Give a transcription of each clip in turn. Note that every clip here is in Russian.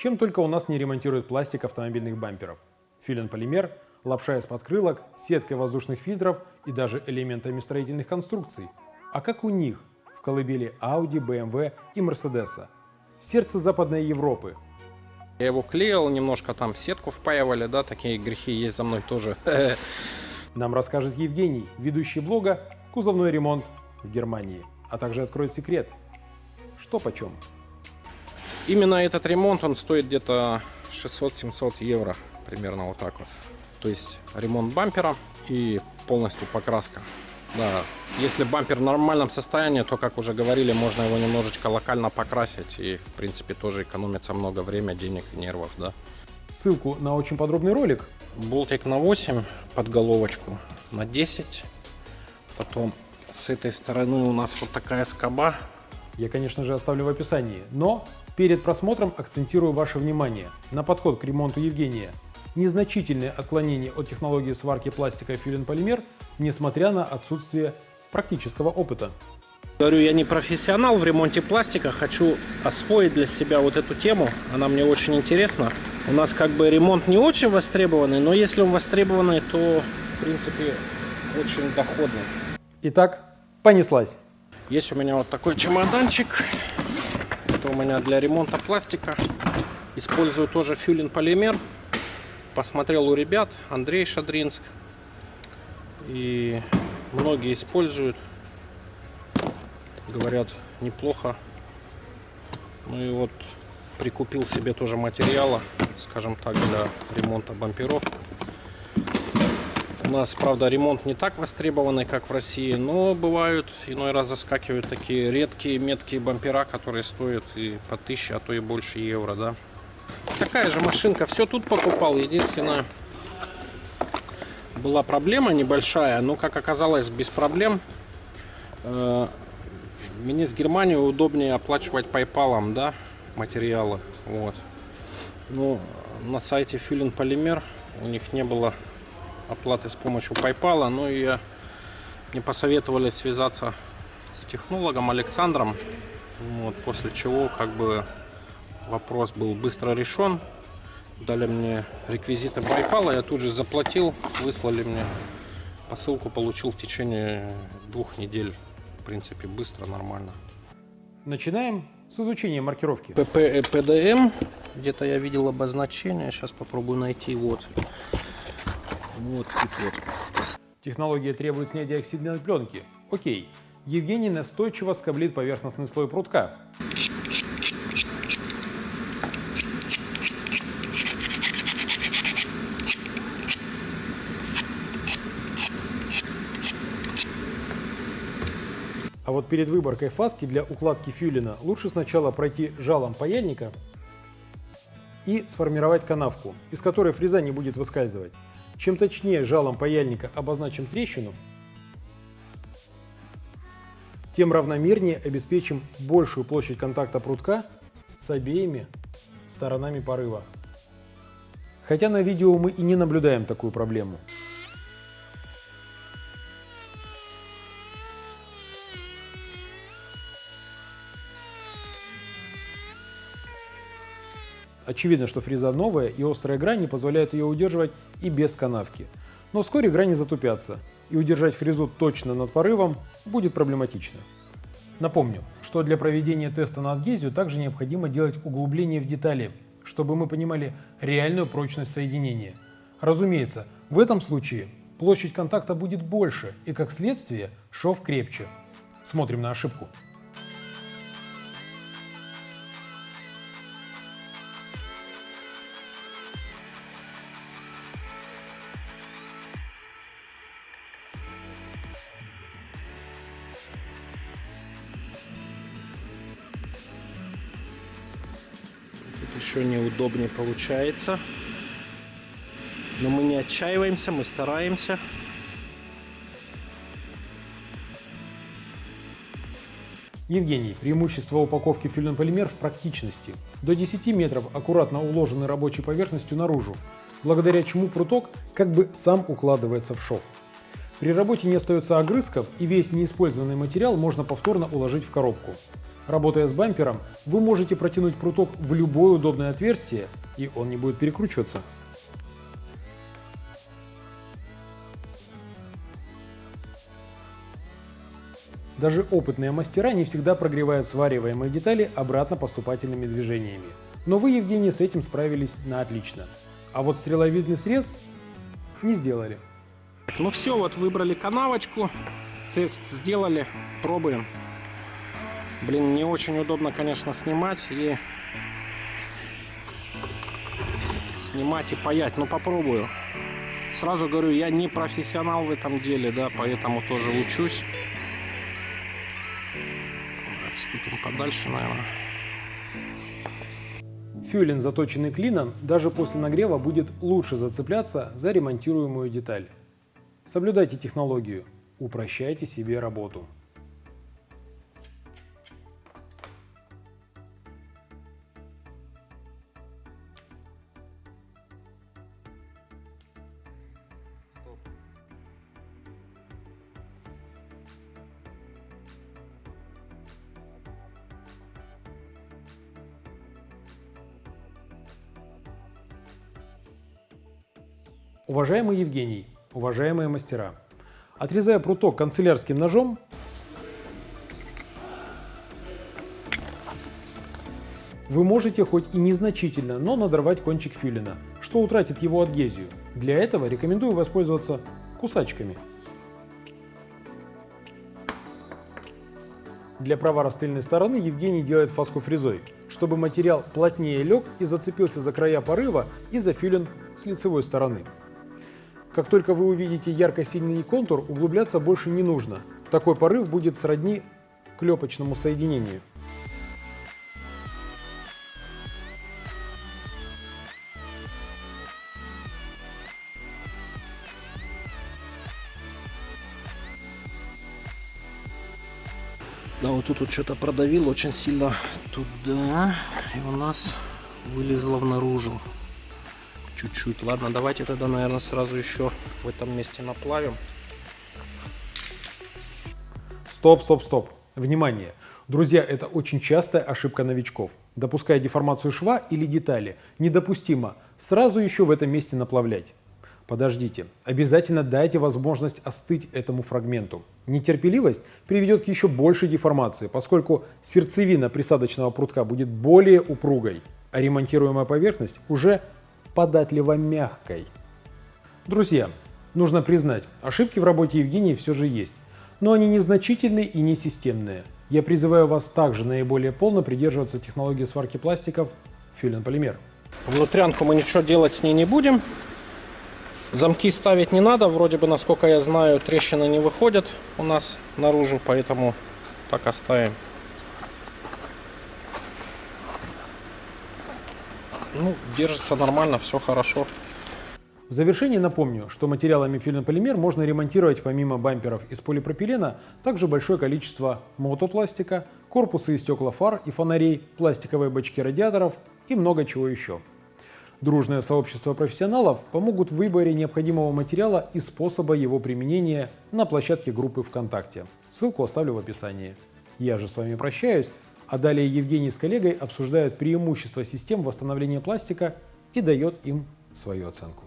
Чем только у нас не ремонтируют пластик автомобильных бамперов. Филин-полимер, лапша из подкрылок, сеткой воздушных фильтров и даже элементами строительных конструкций. А как у них в колыбели Audi, BMW и Mercedes? Сердце Западной Европы. Я его клеил, немножко там сетку впаивали, да, такие грехи есть за мной тоже. Нам расскажет Евгений, ведущий блога «Кузовной ремонт в Германии», а также откроет секрет. Что почем? Именно этот ремонт, он стоит где-то 600-700 евро, примерно вот так вот. То есть ремонт бампера и полностью покраска. Да, если бампер в нормальном состоянии, то, как уже говорили, можно его немножечко локально покрасить. И, в принципе, тоже экономится много времени, денег и нервов, да. Ссылку на очень подробный ролик. Болтик на 8, под головочку на 10. Потом с этой стороны у нас вот такая скоба. Я, конечно же, оставлю в описании, но перед просмотром акцентирую ваше внимание на подход к ремонту Евгения. Незначительные отклонения от технологии сварки пластика филин-полимер, несмотря на отсутствие практического опыта. Говорю, я не профессионал в ремонте пластика, хочу освоить для себя вот эту тему, она мне очень интересна. У нас как бы ремонт не очень востребованный, но если он востребованный, то в принципе очень доходный. Итак, понеслась. Есть у меня вот такой чемоданчик. Это у меня для ремонта пластика. Использую тоже фюлин полимер. Посмотрел у ребят, Андрей Шадринск. И многие используют. Говорят, неплохо. Ну и вот прикупил себе тоже материала, скажем так, для ремонта бамперов. У нас, правда, ремонт не так востребованный, как в России, но бывают, иной раз заскакивают такие редкие, меткие бампера, которые стоят и по 1000, а то и больше евро, да. Такая же машинка, все тут покупал, единственное, была проблема небольшая, но, как оказалось, без проблем. Э, мне с Германии удобнее оплачивать PayPal, да, материалы, вот. Ну, на сайте Филин Полимер у них не было оплаты с помощью PayPal, но и мне посоветовали связаться с технологом Александром, вот, после чего как бы вопрос был быстро решен. Дали мне реквизиты PayPal, я тут же заплатил, выслали мне посылку, получил в течение двух недель. В принципе, быстро, нормально. Начинаем с изучения маркировки. ПП ПДМ. Где-то я видел обозначение. Сейчас попробую найти. Вот. Вот тут вот. Технология требует снятия оксидной пленки. Окей. Евгений настойчиво скоблит поверхностный слой прутка. А вот перед выборкой фаски для укладки фюлина лучше сначала пройти жалом паяльника и сформировать канавку, из которой фреза не будет выскальзывать. Чем точнее жалом паяльника обозначим трещину, тем равномернее обеспечим большую площадь контакта прутка с обеими сторонами порыва. Хотя на видео мы и не наблюдаем такую проблему. Очевидно, что фреза новая и острая грань не позволяют ее удерживать и без канавки. Но вскоре грани затупятся, и удержать фрезу точно над порывом будет проблематично. Напомню, что для проведения теста на адгезию также необходимо делать углубление в детали, чтобы мы понимали реальную прочность соединения. Разумеется, в этом случае площадь контакта будет больше и как следствие шов крепче. Смотрим на ошибку. Еще неудобнее получается. Но мы не отчаиваемся, мы стараемся. Евгений, преимущество упаковки филин-полимер в практичности. До 10 метров аккуратно уложены рабочей поверхностью наружу, благодаря чему пруток как бы сам укладывается в шов. При работе не остается огрызков и весь неиспользованный материал можно повторно уложить в коробку. Работая с бампером, вы можете протянуть пруток в любое удобное отверстие, и он не будет перекручиваться. Даже опытные мастера не всегда прогревают свариваемые детали обратно поступательными движениями. Но вы, Евгений, с этим справились на отлично. А вот стреловидный срез не сделали. Ну все, вот выбрали канавочку, тест сделали, пробуем. Блин, не очень удобно, конечно, снимать и снимать и паять, но попробую. Сразу говорю, я не профессионал в этом деле, да, поэтому тоже учусь. Отступим подальше, наверное. Фюлин, заточенный клином, даже после нагрева будет лучше зацепляться за ремонтируемую деталь. Соблюдайте технологию, упрощайте себе работу. Уважаемый Евгений, уважаемые мастера, отрезая пруток канцелярским ножом, вы можете хоть и незначительно, но надорвать кончик филина, что утратит его адгезию. Для этого рекомендую воспользоваться кусачками. Для провара с тыльной стороны Евгений делает фаску фрезой, чтобы материал плотнее лег и зацепился за края порыва и за филин с лицевой стороны. Как только вы увидите ярко-синий контур, углубляться больше не нужно. Такой порыв будет сродни клепочному соединению. Да, вот тут вот что-то продавил очень сильно туда, и у нас вылезло в наружу чуть-чуть. Ладно, давайте тогда, наверное, сразу еще в этом месте наплавим. Стоп, стоп, стоп. Внимание! Друзья, это очень частая ошибка новичков. Допуская деформацию шва или детали, недопустимо сразу еще в этом месте наплавлять. Подождите, обязательно дайте возможность остыть этому фрагменту. Нетерпеливость приведет к еще большей деформации, поскольку сердцевина присадочного прутка будет более упругой, а ремонтируемая поверхность уже податливо мягкой. Друзья, нужно признать, ошибки в работе Евгении все же есть, но они незначительные и не системные. Я призываю вас также наиболее полно придерживаться технологии сварки пластиков Фюлен Полимер. Внутрянку мы ничего делать с ней не будем. Замки ставить не надо, вроде бы, насколько я знаю, трещины не выходят у нас наружу, поэтому так оставим. Ну, держится нормально, все хорошо. В завершение напомню, что материалами фильм-полимер можно ремонтировать помимо бамперов из полипропилена также большое количество мотопластика, корпусы и стекла фар и фонарей, пластиковые бачки радиаторов и много чего еще. Дружное сообщество профессионалов помогут в выборе необходимого материала и способа его применения на площадке группы ВКонтакте. Ссылку оставлю в описании. Я же с вами прощаюсь. А далее Евгений с коллегой обсуждают преимущества систем восстановления пластика и дает им свою оценку.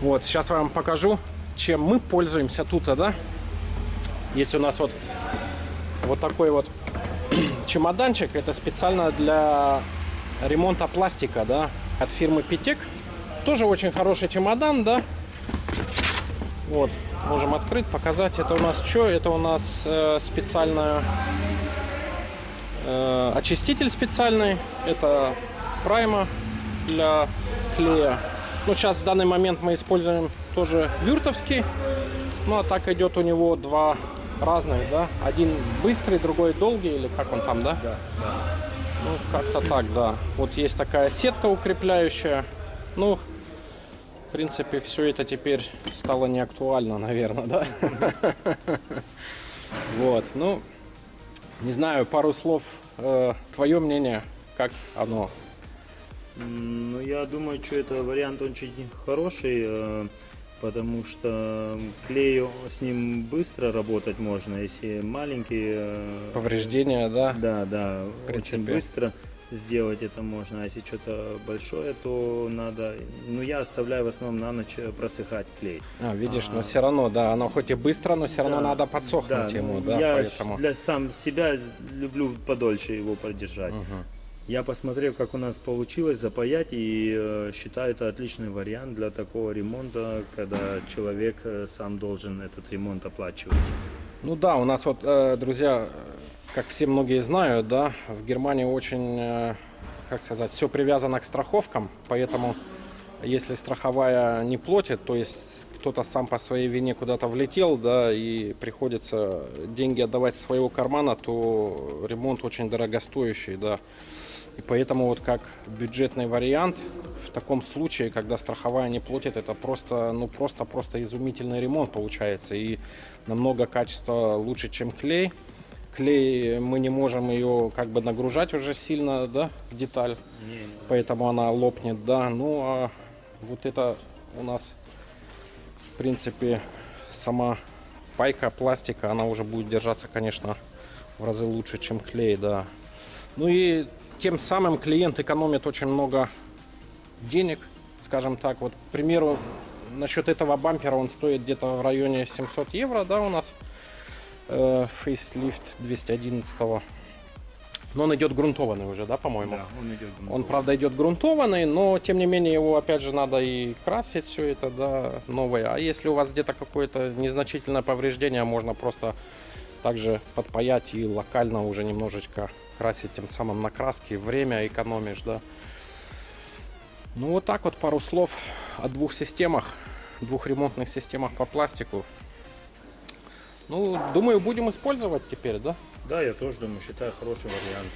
Вот, сейчас вам покажу, чем мы пользуемся тут, да? Есть у нас вот, вот такой вот чемоданчик. Это специально для ремонта пластика, да, от фирмы Питек. Тоже очень хороший чемодан, да. Вот, можем открыть, показать. Это у нас что? Это у нас э, специальная Э, очиститель специальный. Это прайма для клея. Ну, сейчас в данный момент мы используем тоже вюртовский. Ну, а так идет у него два разных, да? Один быстрый, другой долгий, или как он там, да? Да, да. Ну, как-то так, да. Вот есть такая сетка укрепляющая. Ну, в принципе, все это теперь стало не актуально, наверное, да? Вот, ну, не знаю, пару слов. Э, твое мнение, как оно? Ну, я думаю, что это вариант очень хороший. Э, потому что клей с ним быстро работать можно, если маленькие э, Повреждения, да? Да, да, очень быстро сделать это можно. А если что-то большое, то надо. Ну, я оставляю в основном на ночь э, просыхать клей. А, видишь, но А. все равно, да, оно хоть и быстро, но все равно Да, надо подсохнуть да, ему, ну, да, я поэтому. для сам себя люблю подольше его продержать. Мгм. Я посмотрел, как у нас получилось запаять, и э, считаю это отличный вариант для такого ремонта, когда человек э, сам должен этот ремонт оплачивать. Ну да, у нас вот, э, друзья, как все многие знают, да, в Германии очень, э, как сказать, все привязано к страховкам, поэтому если страховая не платит, то есть кто-то сам по своей вине куда-то влетел, да, и приходится деньги отдавать из своего кармана, то ремонт очень дорогостоящий, да. И поэтому вот как бюджетный вариант в таком случае, когда страховая не платит, это просто, ну просто, просто изумительный ремонт получается и намного качество лучше, чем клей. Клей мы не можем ее как бы нагружать уже сильно, да, в деталь, поэтому она лопнет, да. Ну а вот это у нас, в принципе, сама пайка пластика, она уже будет держаться, конечно, в разы лучше, чем клей, да. Ну и тем самым клиент экономит очень много денег, скажем так. Вот, к примеру, насчет этого бампера он стоит где-то в районе 700 евро, да, у нас фейслифт 211 но он идет грунтованный уже, да, по-моему? Да, он идет. Он, правда, идет грунтованный, но тем не менее его, опять же, надо и красить все это, да, новое. А если у вас где-то какое-то незначительное повреждение, можно просто также подпаять и локально уже немножечко красить, тем самым на краске время экономишь, да. Ну вот так вот пару слов о двух системах, двух ремонтных системах по пластику. Ну, думаю, будем использовать теперь, да? Да, я тоже думаю, считаю хороший вариант.